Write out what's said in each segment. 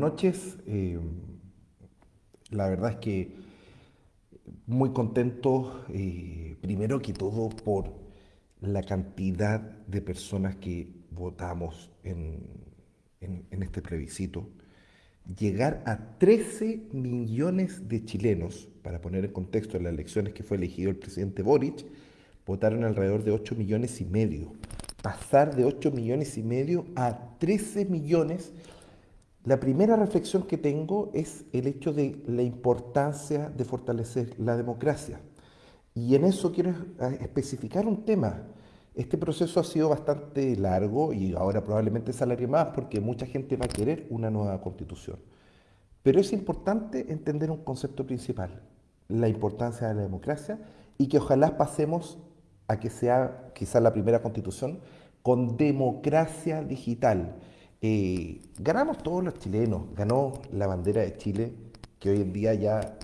noches. Eh, la verdad es que muy contento, eh, primero que todo, por la cantidad de personas que votamos en, en este plebiscito. Llegar a 13 millones de chilenos, para poner en contexto las elecciones que fue elegido el presidente Boric, votaron alrededor de 8 millones y medio. Pasar de 8 millones y medio a 13 millones la primera reflexión que tengo es el hecho de la importancia de fortalecer la democracia. Y en eso quiero especificar un tema. Este proceso ha sido bastante largo y ahora probablemente se alargue más porque mucha gente va a querer una nueva constitución. Pero es importante entender un concepto principal, la importancia de la democracia y que ojalá pasemos a que sea quizás la primera constitución con democracia digital eh, ganamos todos los chilenos, ganó la bandera de Chile, que hoy en día ya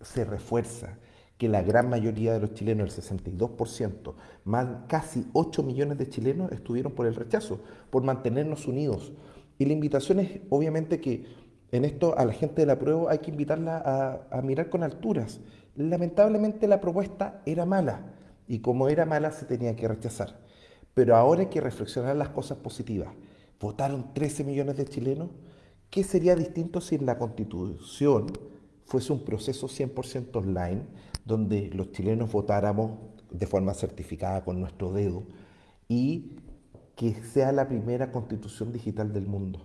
se refuerza, que la gran mayoría de los chilenos, el 62%, más casi 8 millones de chilenos estuvieron por el rechazo, por mantenernos unidos. Y la invitación es obviamente que en esto a la gente de la prueba hay que invitarla a, a mirar con alturas. Lamentablemente la propuesta era mala y como era mala se tenía que rechazar. Pero ahora hay que reflexionar las cosas positivas votaron 13 millones de chilenos. ¿Qué sería distinto si en la constitución fuese un proceso 100% online, donde los chilenos votáramos de forma certificada con nuestro dedo y que sea la primera constitución digital del mundo?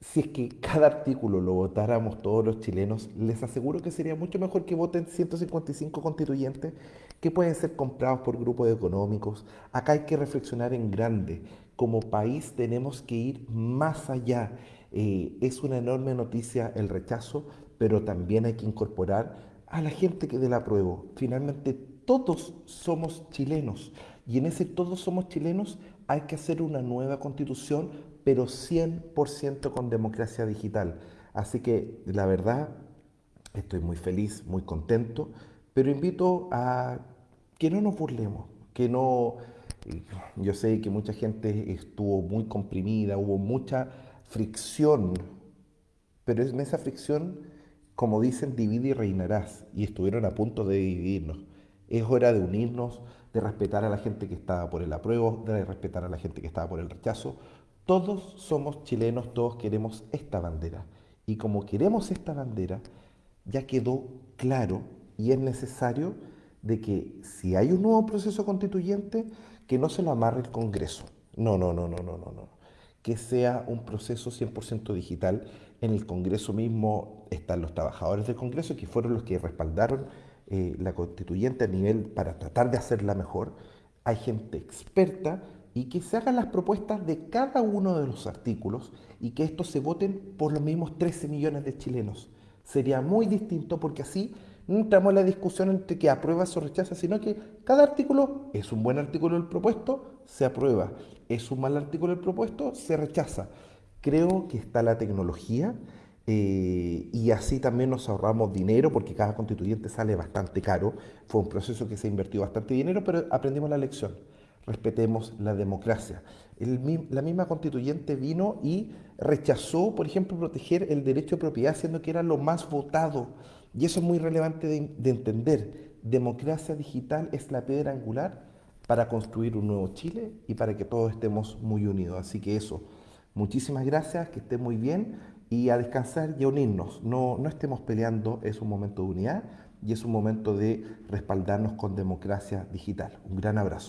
Si es que cada artículo lo votáramos todos los chilenos, les aseguro que sería mucho mejor que voten 155 constituyentes que pueden ser comprados por grupos económicos. Acá hay que reflexionar en grande como país tenemos que ir más allá. Eh, es una enorme noticia el rechazo, pero también hay que incorporar a la gente que la prueba. Finalmente, todos somos chilenos y en ese todos somos chilenos hay que hacer una nueva constitución, pero 100% con democracia digital. Así que la verdad, estoy muy feliz, muy contento, pero invito a que no nos burlemos, que no yo sé que mucha gente estuvo muy comprimida, hubo mucha fricción, pero en esa fricción, como dicen, divide y reinarás, y estuvieron a punto de dividirnos. Es hora de unirnos, de respetar a la gente que estaba por el apruebo, de respetar a la gente que estaba por el rechazo. Todos somos chilenos, todos queremos esta bandera. Y como queremos esta bandera, ya quedó claro y es necesario de que si hay un nuevo proceso constituyente, que no se lo amarre el Congreso. No, no, no, no, no, no, no. Que sea un proceso 100% digital. En el Congreso mismo están los trabajadores del Congreso, que fueron los que respaldaron eh, la constituyente a nivel para tratar de hacerla mejor. Hay gente experta y que se hagan las propuestas de cada uno de los artículos y que estos se voten por los mismos 13 millones de chilenos. Sería muy distinto porque así no entramos en la discusión entre que aprueba o rechaza, sino que cada artículo es un buen artículo el propuesto, se aprueba. Es un mal artículo el propuesto, se rechaza. Creo que está la tecnología eh, y así también nos ahorramos dinero porque cada constituyente sale bastante caro. Fue un proceso que se invirtió bastante dinero, pero aprendimos la lección. Respetemos la democracia. la misma constituyente vino y rechazó, por ejemplo, proteger el derecho de propiedad, siendo que era lo más votado. Y eso es muy relevante de, entender. Democracia digital es la piedra angular para construir un nuevo Chile y para que todos estemos muy unidos. Así que eso, muchísimas gracias, que estén muy bien y a descansar y a unirnos. No, no estemos peleando, es un momento de unidad y es un momento de respaldarnos con democracia digital. Un gran abrazo.